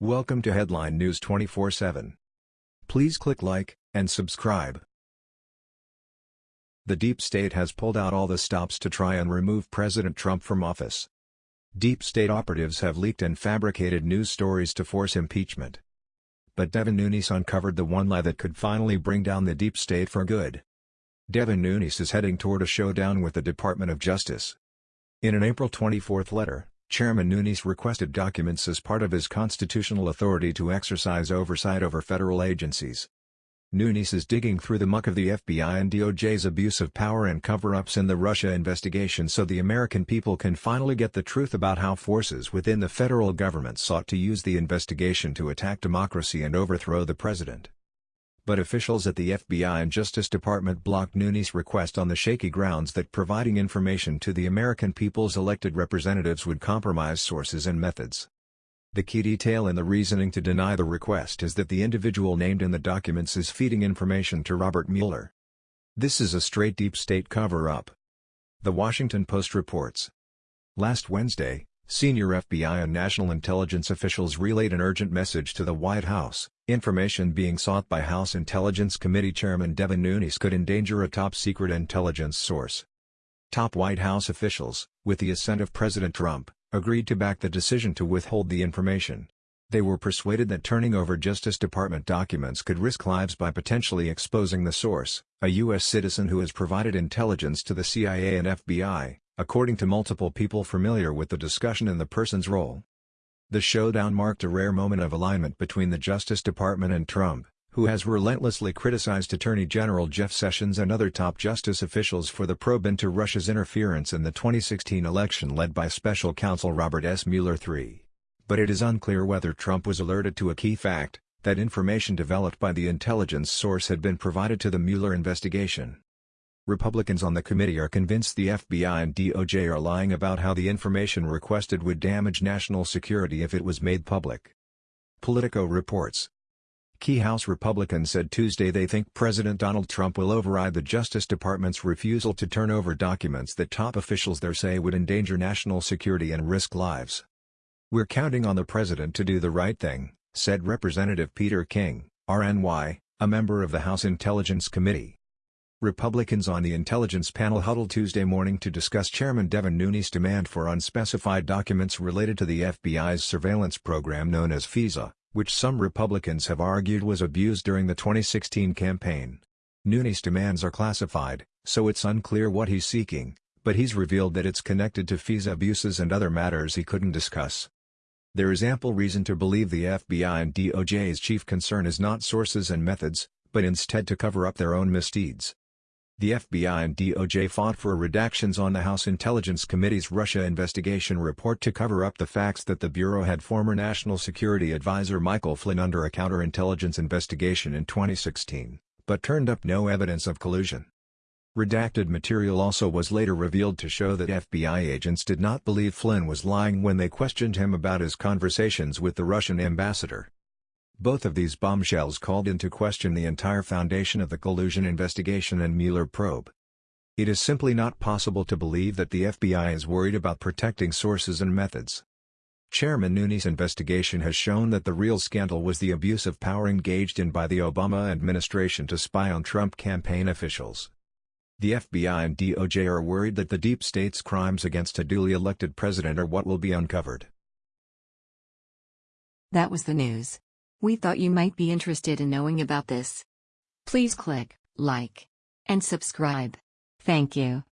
Welcome to Headline News 24/7. Please click like and subscribe. The deep state has pulled out all the stops to try and remove President Trump from office. Deep state operatives have leaked and fabricated news stories to force impeachment. But Devin Nunes uncovered the one lie that could finally bring down the deep state for good. Devin Nunes is heading toward a showdown with the Department of Justice. In an April 24 letter, Chairman Nunes requested documents as part of his constitutional authority to exercise oversight over federal agencies. Nunes is digging through the muck of the FBI and DOJ's abuse of power and cover-ups in the Russia investigation so the American people can finally get the truth about how forces within the federal government sought to use the investigation to attack democracy and overthrow the president but officials at the FBI and Justice Department blocked Nunes' request on the shaky grounds that providing information to the American people's elected representatives would compromise sources and methods. The key detail in the reasoning to deny the request is that the individual named in the documents is feeding information to Robert Mueller. This is a straight deep state cover-up. The Washington Post reports. Last Wednesday, Senior FBI and national intelligence officials relayed an urgent message to the White House, information being sought by House Intelligence Committee Chairman Devin Nunes could endanger a top-secret intelligence source. Top White House officials, with the assent of President Trump, agreed to back the decision to withhold the information. They were persuaded that turning over Justice Department documents could risk lives by potentially exposing the source, a U.S. citizen who has provided intelligence to the CIA and FBI, according to multiple people familiar with the discussion and the person's role. The showdown marked a rare moment of alignment between the Justice Department and Trump, who has relentlessly criticized Attorney General Jeff Sessions and other top justice officials for the probe into Russia's interference in the 2016 election led by special counsel Robert S. Mueller III. But it is unclear whether Trump was alerted to a key fact, that information developed by the intelligence source had been provided to the Mueller investigation. Republicans on the committee are convinced the FBI and DOJ are lying about how the information requested would damage national security if it was made public. Politico reports. Key House Republicans said Tuesday they think President Donald Trump will override the Justice Department's refusal to turn over documents that top officials there say would endanger national security and risk lives. We're counting on the president to do the right thing, said Representative Peter King, RNY, a member of the House Intelligence Committee. Republicans on the intelligence panel huddled Tuesday morning to discuss Chairman Devin Nunes' demand for unspecified documents related to the FBI's surveillance program known as FISA, which some Republicans have argued was abused during the 2016 campaign. Nunes' demands are classified, so it's unclear what he's seeking, but he's revealed that it's connected to FISA abuses and other matters he couldn't discuss. There is ample reason to believe the FBI and DOJ's chief concern is not sources and methods, but instead to cover up their own misdeeds. The FBI and DOJ fought for redactions on the House Intelligence Committee's Russia investigation report to cover up the facts that the Bureau had former National Security Advisor Michael Flynn under a counterintelligence investigation in 2016, but turned up no evidence of collusion. Redacted material also was later revealed to show that FBI agents did not believe Flynn was lying when they questioned him about his conversations with the Russian ambassador. Both of these bombshells called into question the entire foundation of the collusion investigation and Mueller probe. It is simply not possible to believe that the FBI is worried about protecting sources and methods. Chairman Nunes' investigation has shown that the real scandal was the abuse of power engaged in by the Obama administration to spy on Trump campaign officials. The FBI and DOJ are worried that the deep state's crimes against a duly elected president are what will be uncovered. That was the news. We thought you might be interested in knowing about this. Please click like and subscribe. Thank you.